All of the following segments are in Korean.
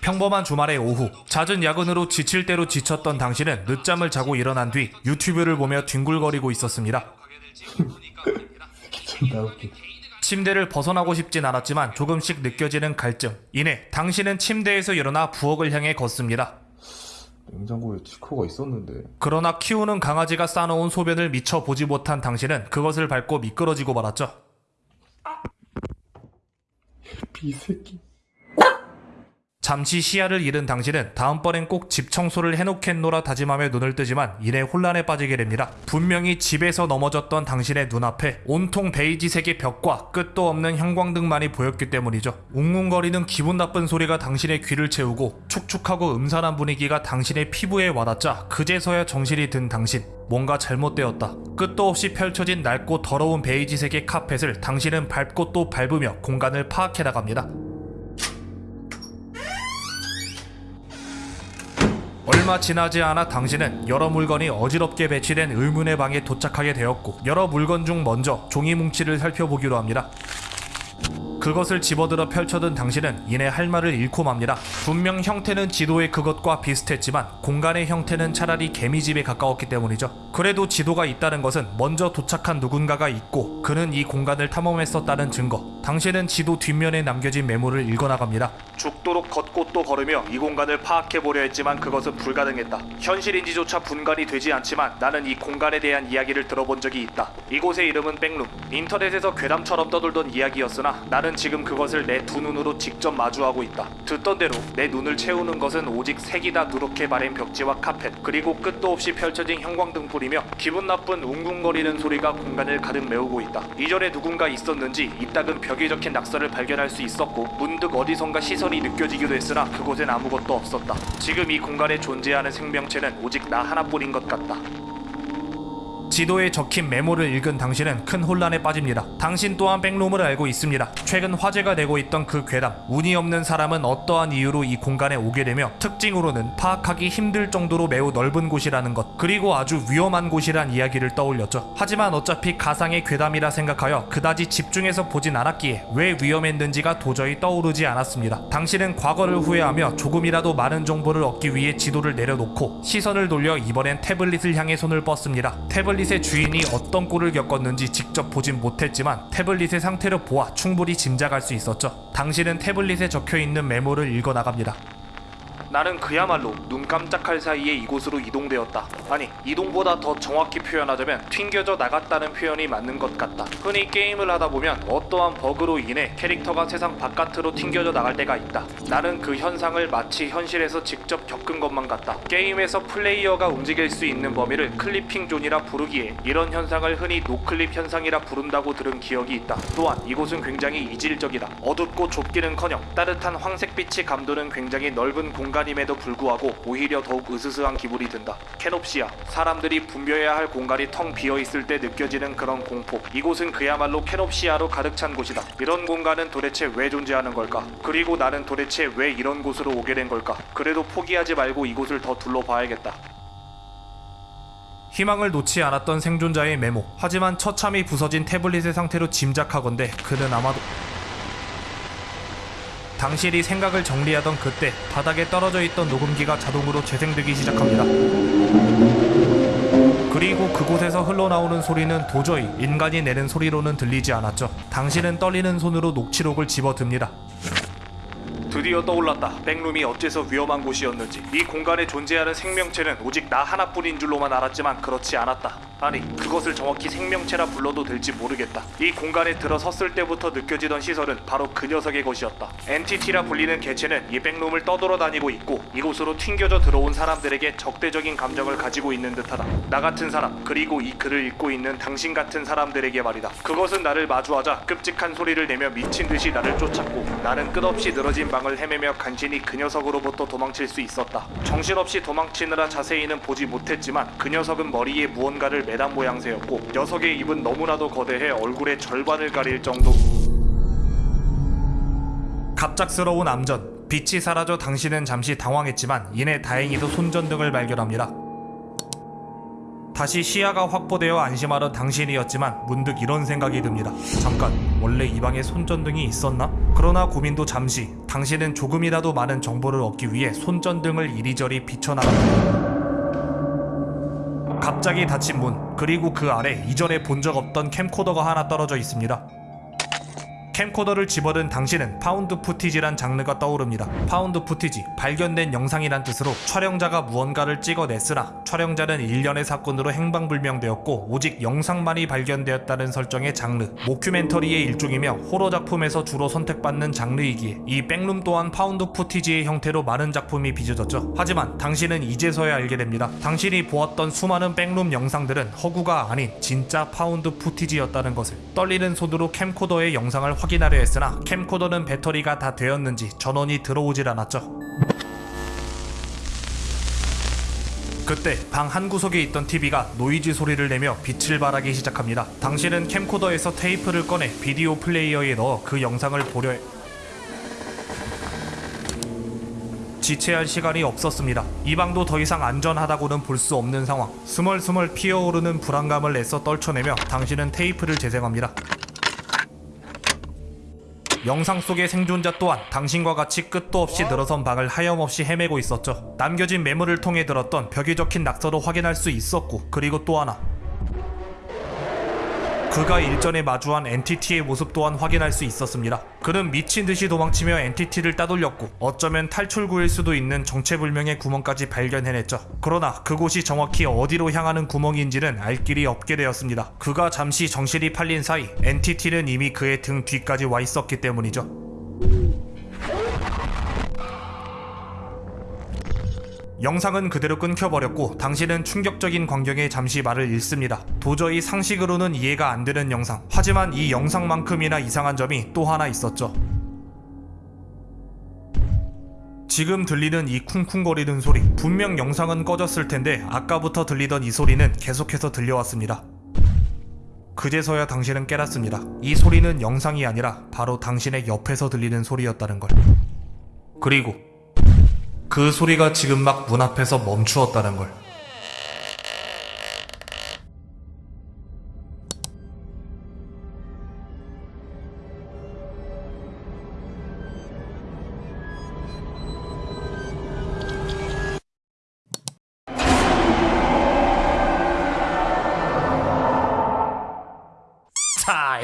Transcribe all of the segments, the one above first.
평범한 주말의 오후 잦은 야근으로 지칠 대로 지쳤던 당신은 늦잠을 자고 일어난 뒤 유튜브를 보며 뒹굴거리고 있었습니다. 침대를 벗어나고 싶진 않았지만 조금씩 느껴지는 갈증. 이내 당신은 침대에서 일어나 부엌을 향해 걷습니다. 냉장고에 치코가 있었는데 그러나 키우는 강아지가 싸놓은 소변을 미처 보지 못한 당신은 그것을 밟고 미끄러지고 말았죠. 비새끼 잠시 시야를 잃은 당신은 다음번엔 꼭 집 청소를 해놓겠노라 다짐하며 눈을 뜨지만 이내 혼란에 빠지게 됩니다. 분명히 집에서 넘어졌던 당신의 눈앞에 온통 베이지색의 벽과 끝도 없는 형광등만이 보였기 때문이죠. 웅웅거리는 기분 나쁜 소리가 당신의 귀를 채우고 축축하고 음산한 분위기가 당신의 피부에 와닿자 그제서야 정신이 든 당신. 뭔가 잘못되었다. 끝도 없이 펼쳐진 낡고 더러운 베이지색의 카펫을 당신은 밟고 또 밟으며 공간을 파악해 나갑니다. 얼마 지나지 않아 당신은 여러 물건이 어지럽게 배치된 의문의 방에 도착하게 되었고 여러 물건 중 먼저 종이 뭉치를 살펴보기로 합니다. 그것을 집어들어 펼쳐든 당신은 이내 할 말을 잃고 맙니다. 분명 형태는 지도의 그것과 비슷했지만 공간의 형태는 차라리 개미집에 가까웠기 때문이죠. 그래도 지도가 있다는 것은 먼저 도착한 누군가가 있고 그는 이 공간을 탐험했었다는 증거. 당신은 지도 뒷면에 남겨진 메모를 읽어나갑니다. 죽도록 걷고 또 걸으며 이 공간을 파악해보려 했지만 그것은 불가능했다. 현실인지조차 분간이 되지 않지만 나는 이 공간에 대한 이야기를 들어본 적이 있다. 이곳의 이름은 백룸. 인터넷에서 괴담처럼 떠돌던 이야기였으나 나는 지금 그것을 내 두 눈으로 직접 마주하고 있다. 듣던 대로 내 눈을 채우는 것은 오직 색이 다 누렇게 바랜 벽지와 카펫 그리고 끝도 없이 펼쳐진 형광등불이며 기분 나쁜 웅웅거리는 소리가 공간을 가득 메우고 있다. 이전에 누군가 있었는지 이따금 벽에 적힌 낙서를 발견할 수 있었고 문득 어디선가 시선 이 느껴지기도 했으나 그곳엔 아무것도 없었다. 지금 이 공간에 존재하는 생명체는 오직 나 하나뿐인 것 같다. 지도에 적힌 메모를 읽은 당신은 큰 혼란에 빠집니다. 당신 또한 백룸을 알고 있습니다. 최근 화제가 되고 있던 그 괴담, 운이 없는 사람은 어떠한 이유로 이 공간에 오게 되며 특징으로는 파악하기 힘들 정도로 매우 넓은 곳이라는 것, 그리고 아주 위험한 곳이란 이야기를 떠올렸죠. 하지만 어차피 가상의 괴담이라 생각하여 그다지 집중해서 보진 않았기에 왜 위험했는지가 도저히 떠오르지 않았습니다. 당신은 과거를 후회하며 조금이라도 많은 정보를 얻기 위해 지도를 내려놓고 시선을 돌려 이번엔 태블릿을 향해 손을 뻗습니다. 태블릿 의 주인이 어떤 꼴을 겪었는지 직접 보진 못했지만 태블릿의 상태를 보아 충분히 짐작할 수 있었죠. 당신은 태블릿에 적혀 있는 메모를 읽어 나갑니다. 나는 그야말로 눈 깜짝할 사이에 이곳으로 이동되었다. 아니, 이동보다 더 정확히 표현하자면 튕겨져 나갔다는 표현이 맞는 것 같다. 흔히 게임을 하다 보면 어떠한 버그로 인해 캐릭터가 세상 바깥으로 튕겨져 나갈 때가 있다. 나는 그 현상을 마치 현실에서 직접 겪은 것만 같다. 게임에서 플레이어가 움직일 수 있는 범위를 clipping zone이라 부르기에 이런 현상을 흔히 noclip 현상이라 부른다고 들은 기억이 있다. 또한 이곳은 굉장히 이질적이다. 어둡고 좁기는커녕 따뜻한 황색빛이 감도는 굉장히 넓은 공간 임에도 불구하고 오히려 더욱 으스스한 기분이 든다. kenopsia 사람들이 붐벼야 할 공간이 텅 비어 있을 때 느껴지는 그런 공포. 이곳은 그야말로 kenopsia로 가득 찬 곳이다. 이런 공간은 도대체 왜 존재하는 걸까? 그리고 나는 도대체 왜 이런 곳으로 오게 된 걸까? 그래도 포기하지 말고 이곳을 더 둘러봐야겠다. 희망을 놓지 않았던 생존자의 메모. 하지만 처참히 부서진 태블릿의 상태로 짐작하건대 그는 아마도 당신이 생각을 정리하던 그때 바닥에 떨어져 있던 녹음기가 자동으로 재생되기 시작합니다. 그리고 그곳에서 흘러나오는 소리는 도저히 인간이 내는 소리로는 들리지 않았죠. 당신은 떨리는 손으로 녹취록을 집어듭니다. 드디어 떠올랐다. 백룸이 어째서 위험한 곳이었는지. 이 공간에 존재하는 생명체는 오직 나 하나뿐인 줄로만 알았지만 그렇지 않았다. 아니, 그것을 정확히 생명체라 불러도 될지 모르겠다. 이 공간에 들어섰을 때부터 느껴지던 시설은 바로 그 녀석의 것이었다. 엔티티라 불리는 개체는 이 백룸을 떠돌아다니고 있고 이곳으로 튕겨져 들어온 사람들에게 적대적인 감정을 가지고 있는 듯하다. 나 같은 사람, 그리고 이 글을 읽고 있는 당신 같은 사람들에게 말이다. 그것은 나를 마주하자 끔찍한 소리를 내며 미친 듯이 나를 쫓았고 나는 끝없이 늘어진 방을 헤매며 간신히 그 녀석으로부터 도망칠 수 있었다. 정신없이 도망치느라 자세히는 보지 못했지만 그 녀석은 머리에 무언가를 매단 모양새였고 녀석의 입은 너무나도 거대해 얼굴의 절반을 가릴 정도. 갑작스러운 암전. 빛이 사라져 당신은 잠시 당황했지만 이내 다행히도 손전등을 발견합니다. 다시 시야가 확보되어 안심하던 당신이었지만 문득 이런 생각이 듭니다. 잠깐, 원래 이 방에 손전등이 있었나? 그러나 고민도 잠시. 당신은 조금이라도 많은 정보를 얻기 위해 손전등을 이리저리 비춰나갑니다. 갑자기 닫힌 문, 그리고 그 아래 이전에 본 적 없던 캠코더가 하나 떨어져 있습니다. 캠코더를 집어든 당신은 found footage란 장르가 떠오릅니다. found footage, 발견된 영상이란 뜻으로 촬영자가 무언가를 찍어냈으나 촬영자는 일련의 사건으로 행방불명되었고 오직 영상만이 발견되었다는 설정의 장르, mockumentary의 일종이며 호러 작품에서 주로 선택받는 장르이기에 이 backroom 또한 found footage의 형태로 많은 작품이 빚어졌죠. 하지만 당신은 이제서야 알게 됩니다. 당신이 보았던 수많은 backroom 영상들은 허구가 아닌 진짜 found footage였다는 것을 떨리는 손으로 캠코더의 영상을 확인하려 했으나 캠코더는 배터리가 다 되었는지 전원이 들어오질 않았죠. 그때 방 한 구석에 있던 TV가 노이즈 소리를 내며 빛을 발하기 시작합니다. 당신은 캠코더에서 테이프를 꺼내 비디오 플레이어에 넣어 그 영상을 보려 해... 지체할 시간이 없었습니다. 이 방도 더 이상 안전하다고는 볼 수 없는 상황. 스멀스멀 피어오르는 불안감을 애써 떨쳐내며 당신은 테이프를 재생합니다. 영상 속의 생존자 또한 당신과 같이 끝도 없이 늘어선 방을 하염없이 헤매고 있었죠. 남겨진 메모를 통해 들었던 벽에 적힌 낙서도 확인할 수 있었고, 그리고 또 하나. 그가 일전에 마주한 엔티티의 모습 또한 확인할 수 있었습니다. 그는 미친 듯이 도망치며 엔티티를 따돌렸고 어쩌면 탈출구일 수도 있는 정체불명의 구멍까지 발견해냈죠. 그러나 그곳이 정확히 어디로 향하는 구멍인지는 알 길이 없게 되었습니다. 그가 잠시 정신이 팔린 사이 엔티티는 이미 그의 등 뒤까지 와 있었기 때문이죠. 영상은 그대로 끊겨버렸고 당신은 충격적인 광경에 잠시 말을 잃습니다. 도저히 상식으로는 이해가 안 되는 영상. 하지만 이 영상만큼이나 이상한 점이 또 하나 있었죠. 지금 들리는 이 쿵쿵거리는 소리. 분명 영상은 꺼졌을 텐데 아까부터 들리던 이 소리는 계속해서 들려왔습니다. 그제서야 당신은 깨닫습니다. 이 소리는 영상이 아니라 바로 당신의 옆에서 들리는 소리였다는 걸. 그리고 그 소리가 지금 막 문 앞에서 멈추었다는 걸.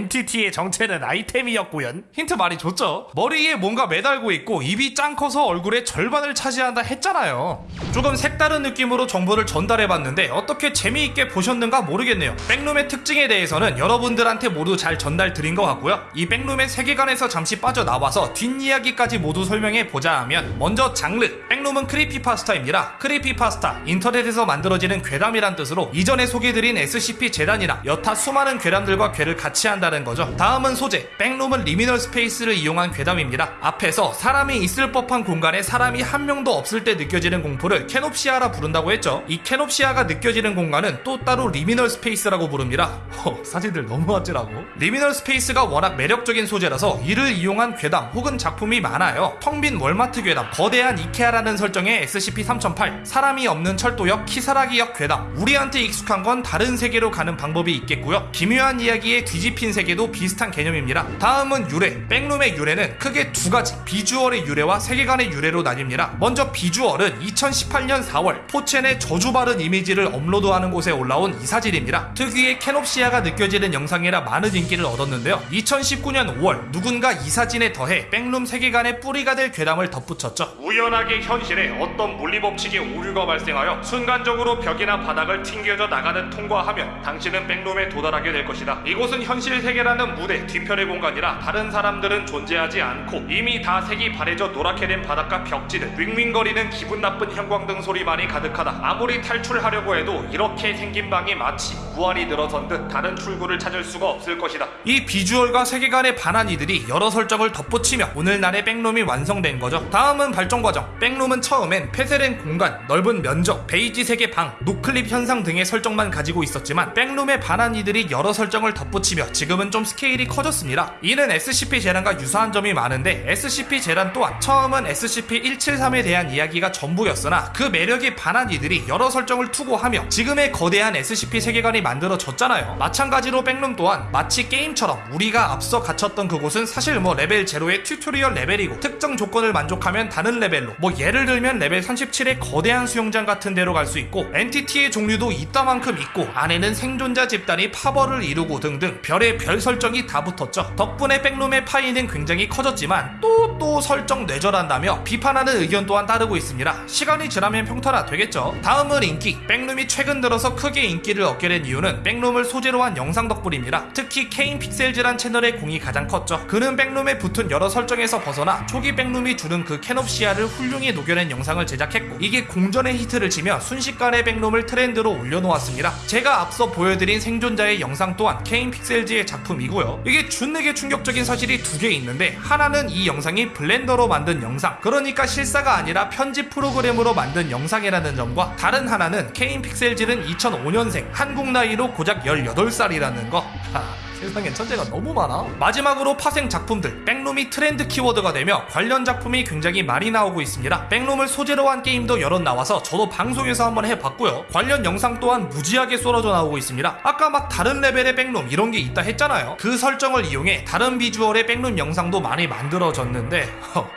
자, entity의 정체는 아이템이었고요. 힌트 많이 줬죠? 머리에 뭔가 매달고 있고 입이 짱 커서 얼굴의 절반을 차지한다 했잖아요. 조금 색다른 느낌으로 정보를 전달해봤는데 어떻게 재미있게 보셨는가 모르겠네요. backroom의 특징에 대해서는 여러분들한테 모두 잘 전달 드린 것 같고요. 이 backroom의 세계관에서 잠시 빠져나와서 뒷이야기까지 모두 설명해보자 하면 먼저 장르, backroom은 creepypasta입니다. creepypasta, 인터넷에서 만들어지는 괴담이란 뜻으로 이전에 소개드린 SCP 재단이나 여타 수많은 괴담들과 궤를 같이 한다는 거죠. 다음은 소재. backroom은 liminal space를 이용한 괴담입니다. 앞에서 사람이 있을 법한 공간에 사람이 한 명도 없을 때 느껴지는 공포를 kenopsia라 부른다고 했죠. 이 kenopsia가 느껴지는 공간은 또 따로 liminal space라고 부릅니다. 허, 사진들 너무 아찔하고. liminal space가 워낙 매력적인 소재라서 이를 이용한 괴담 혹은 작품이 많아요. 텅빈 월마트 괴담, 거대한 이케아라는 설정의 SCP-3008, 사람이 없는 철도역, 키사라기역 괴담. 우리한테 익숙한 건 다른 세계로 가는 방법이 있겠고요. 기묘한 이야기의 뒤집힌 세계도 비슷한 개념입니다. 다음은 유래. backroom의 유래는 크게 두 가지. 비주얼의 유래와 세계관의 유래로 나뉩니다. 먼저 비주얼은 2018년 4월 4chan의 저주받은 이미지를 업로드하는 곳에 올라온 이 사진입니다. 특유의 kenopsia가 느껴지는 영상이라 많은 인기를 얻었는데요. 2019년 5월 누군가 이 사진에 더해 backroom 세계관의 뿌리가 될 괴담을 덧붙였죠. 우연하게 현실에 어떤 물리법칙의 오류가 발생하여 순간적으로 벽이나 바닥을 튕겨져 나가는 통과하면 당신은 backroom에 도달하게 될 것이다. 이곳은 현실 세계라는 무대 뒤편의 공간이라 다른 사람들은 존재하지 않고 이미 다 색이 바래져 노랗게 된 바닥과 벽지는 윙윙거리는 기분 나쁜 형광등 소리만이 가득하다. 아무리 탈출하려고 해도 이렇게 생긴 방이 마치 무한히 늘어선 듯 다른 출구를 찾을 수가 없을 것이다. 이 비주얼과 세계관에 반한 이들이 여러 설정을 덧붙이며 오늘날의 backroom이 완성된 거죠. 다음은 발전 과정. backroom은 처음엔 폐쇄된 공간, 넓은 면적, 베이지 색의 방, noclip 현상 등의 설정만 가지고 있었지만 backroom에 반한 이들이 여러 설정을 덧붙이 치며 지금 은 좀 스케일이 커졌습니다. 이는 SCP 재단과 유사한 점이 많은데 SCP 재단 또한 처음은 SCP-173에 대한 이야기가 전부였으나 그 매력에 반한 이들이 여러 설정을 투고하며 지금의 거대한 SCP 세계관이 만들어졌잖아요. 마찬가지로 Backroom 또한 마치 게임처럼 우리가 앞서 갇혔던 그곳은 사실 뭐 레벨 제로의 tutorial 레벨이고 특정 조건을 만족하면 다른 레벨로 뭐 예를 들면 레벨 37의 거대한 수영장 같은 데로 갈 수 있고 entity의 종류도 이따만큼 있고 안에는 생존자 집단이 파벌을 이루고 등등 별의 별 설정이 다 붙었죠. 덕분에 Backroom의 파이는 굉장히 커졌지만 또또 설정 뇌절한다며 비판하는 의견 또한 따르고 있습니다. 시간이 지나면 평탄화 되겠죠. 다음은 인기. Backroom이 최근 들어서 크게 인기를 얻게 된 이유는 Backroom을 소재로 한 영상 덕분입니다. 특히 Kane Pixels란 채널의 공이 가장 컸죠. 그는 Backroom에 붙은 여러 설정에서 벗어나 초기 Backroom이 주는 그 kenopsia를 훌륭히 녹여낸 영상을 제작했고 이게 공전의 히트를 치며 순식간에 Backroom을 트렌드로 올려놓았습니다. 제가 앞서 보여드린 생존자의 영상 또한 Kane Pixels의 작품이고요. 이게 준내게 충격적인 사실이 두 개 있는데 하나는 이 영상이 Blender로 만든 영상. 그러니까 실사가 아니라 편집 프로그램으로 만든 영상이라는 점과 다른 하나는 Kane Pixels는 2005년생 한국 나이로 고작 18살이라는 거. 하, 세상엔 천재가 너무 많아. 마지막으로 파생 작품들 Backroom이 트렌드 키워드가 되며 관련 작품이 굉장히 많이 나오고 있습니다. Backroom을 소재로 한 게임도 여럿 나와서 저도 방송에서 한번 해봤고요. 관련 영상 또한 무지하게 쏟아져 나오고 있습니다. 아까 막 다른 레벨의 Backroom 이런 게 있다 했잖아요. 그 설정을 이용해 다른 비주얼의 Backroom 영상도 많이 만들어졌는데 허,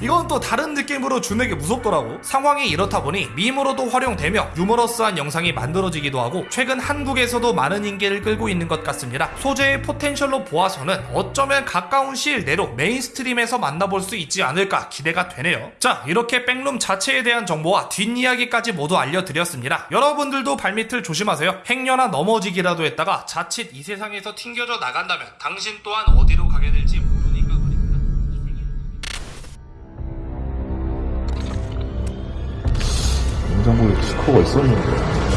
이건 또 다른 느낌으로 준내게 무섭더라고. 상황이 이렇다 보니 밈으로도 활용되며 유머러스한 영상이 만들어지기도 하고 최근 한국에서도 많은 인기를 끌고 있는 것 같습니다. 소재의 potential로 보아서는 어쩌면 가까운 시일 내로 mainstream에서 만나볼 수 있지 않을까 기대가 되네요. 자, 이렇게 Backroom 자체에 대한 정보와 뒷이야기까지 모두 알려드렸습니다. 여러분들도 발밑을 조심하세요. 행여나 넘어지기라도 했다가 자칫 이 세상에서 튕겨져 나간다면 당신 또한 어디로 가게 될지 모르니까 말입니다. 이 세계- 냉장고에 치코가 있었는데